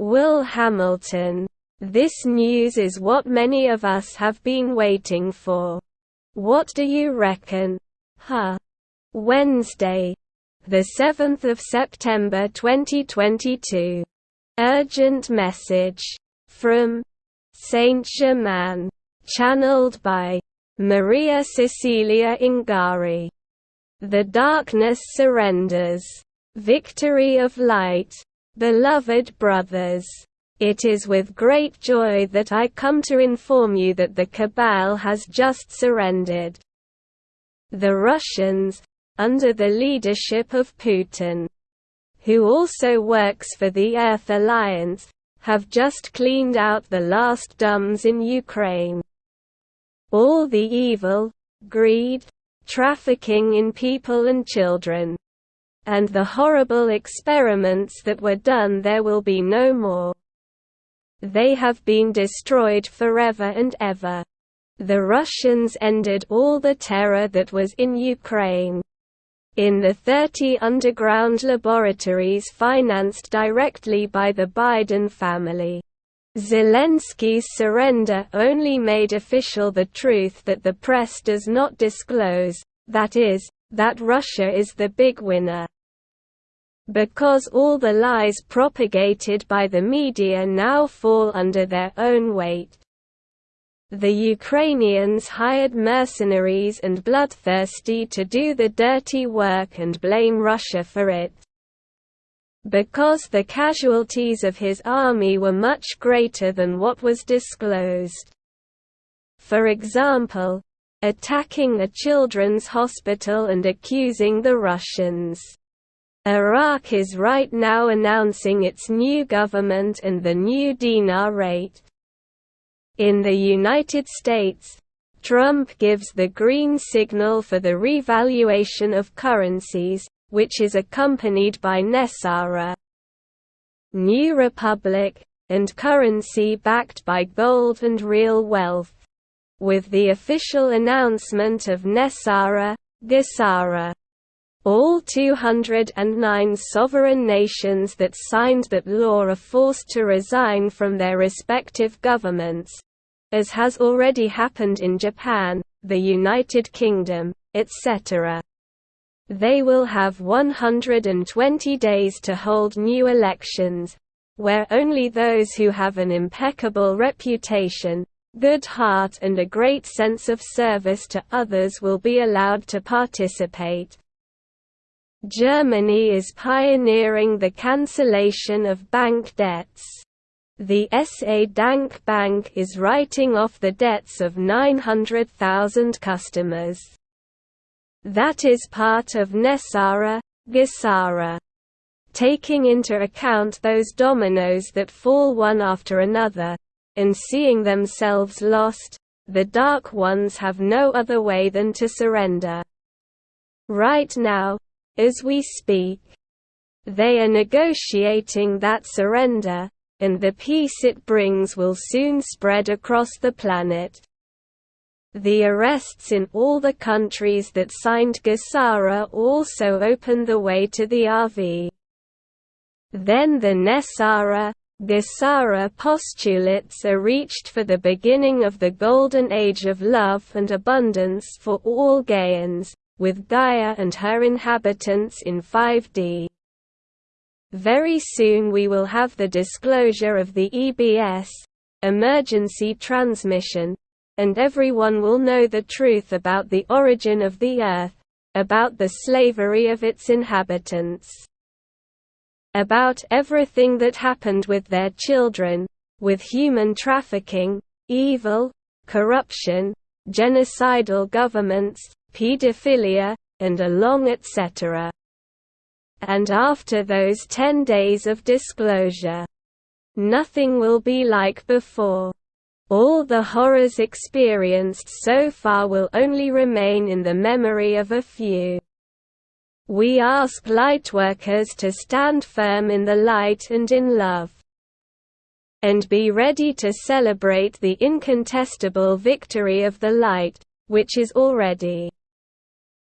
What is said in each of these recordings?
Will Hamilton. This news is what many of us have been waiting for. What do you reckon? Huh. Wednesday. The 7th of September 2022. Urgent message. From Saint-Germain. Channeled by Maria Cecilia Ingari. The darkness surrenders. Victory of light. Beloved brothers, it is with great joy that I come to inform you that the cabal has just surrendered. The Russians, under the leadership of Putin, who also works for the Earth Alliance, have just cleaned out the last dumbs in Ukraine. All the evil, greed, trafficking in people and children, and the horrible experiments that were done there will be no more. They have been destroyed forever and ever. The Russians ended all the terror that was in Ukraine. In the 30 underground laboratories financed directly by the Biden family. Zelensky's surrender only made official the truth that the press does not disclose, that is, that Russia is the big winner. Because all the lies propagated by the media now fall under their own weight. The Ukrainians hired mercenaries and bloodthirsty to do the dirty work and blame Russia for it. Because the casualties of his army were much greater than what was disclosed. For example, attacking a children's hospital and accusing the Russians. Iraq is right now announcing its new government and the new dinar rate. In the United States, Trump gives the green signal for the revaluation of currencies, which is accompanied by NESARA New Republic, and currency backed by gold and real wealth with the official announcement of NESARA, GESARA. All 209 sovereign nations that signed that law are forced to resign from their respective governments, as has already happened in Japan, the United Kingdom, etc. They will have 120 days to hold new elections, where only those who have an impeccable reputation, good heart and a great sense of service to others will be allowed to participate. Germany is pioneering the cancellation of bank debts. The SA Dank Bank is writing off the debts of 900,000 customers. That is part of Nesara, Gesara. Taking into account those dominoes that fall one after another, and seeing themselves lost, the Dark Ones have no other way than to surrender. Right now, as we speak, they are negotiating that surrender, and the peace it brings will soon spread across the planet. The arrests in all the countries that signed Gesara also opened the way to the RV. Then the Nesara, Gesara postulates are reached for the beginning of the golden age of love and abundance for all Gaians, with Gaia and her inhabitants in 5D. Very soon we will have the disclosure of the EBS emergency transmission, and everyone will know the truth about the origin of the Earth, about the slavery of its inhabitants about everything that happened with their children, with human trafficking, evil, corruption, genocidal governments, pedophilia, and a long etc. And after those ten days of disclosure, nothing will be like before. All the horrors experienced so far will only remain in the memory of a few. We ask lightworkers to stand firm in the light and in love. And be ready to celebrate the incontestable victory of the light, which is already.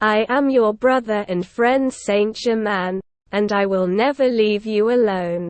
I am your brother and friend Saint Germain, and I will never leave you alone.